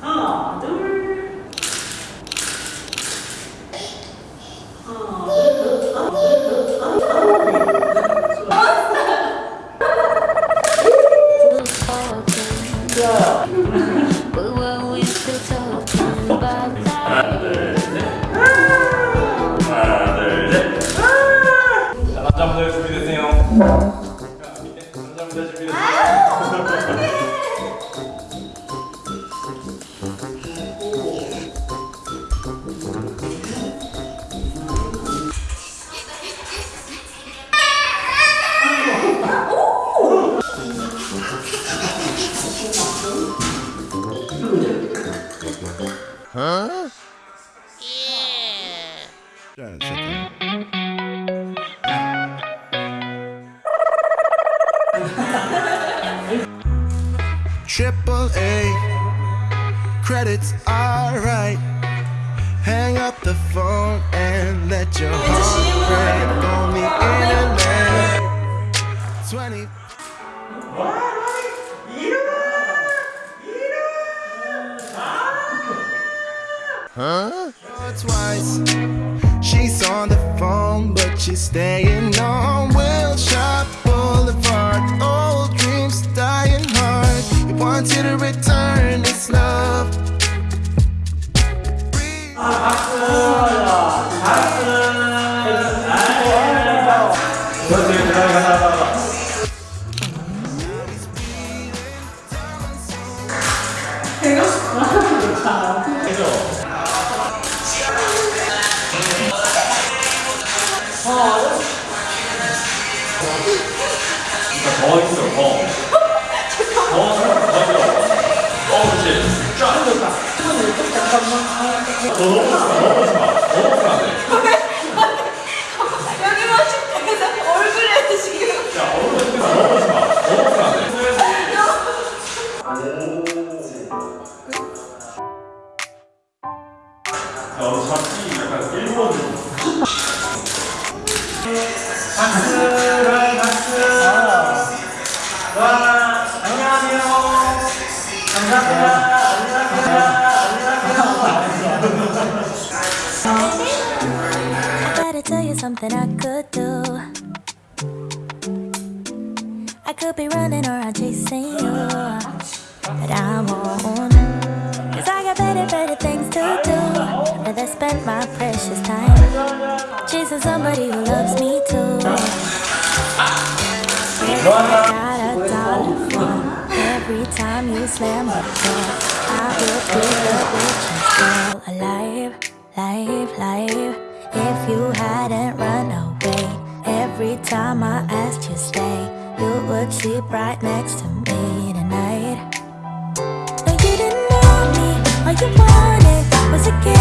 하나, 둘. 하나, 준비되세요. Triple A, credits alright. Hang up the phone and let your heart break Huh? Twice. She's on the phone, but she's staying on 서울 더. 있어 더더더더 그렇지 쫙 줬다 더 넘어지마 더 넘어지마. 안돼 여기만 계속 얼굴에 지금. 야 얼굴에 더 넘어지마 더 넘어지마. 안돼 야, 잡기 약간 일본 박수를 박수 와 안녕하세요 감사합니다 Better tell you something I could do. I could be running around chasing you, but I won't. Cause I got better, better things to do. Rather spend my precious time chasing somebody who every time you slam the door. I will take the bitch and alive, live, live. If you hadn't run away, every time I asked you stay, you would sleep right next to me tonight. No, you didn't know me. All you wanted was a play.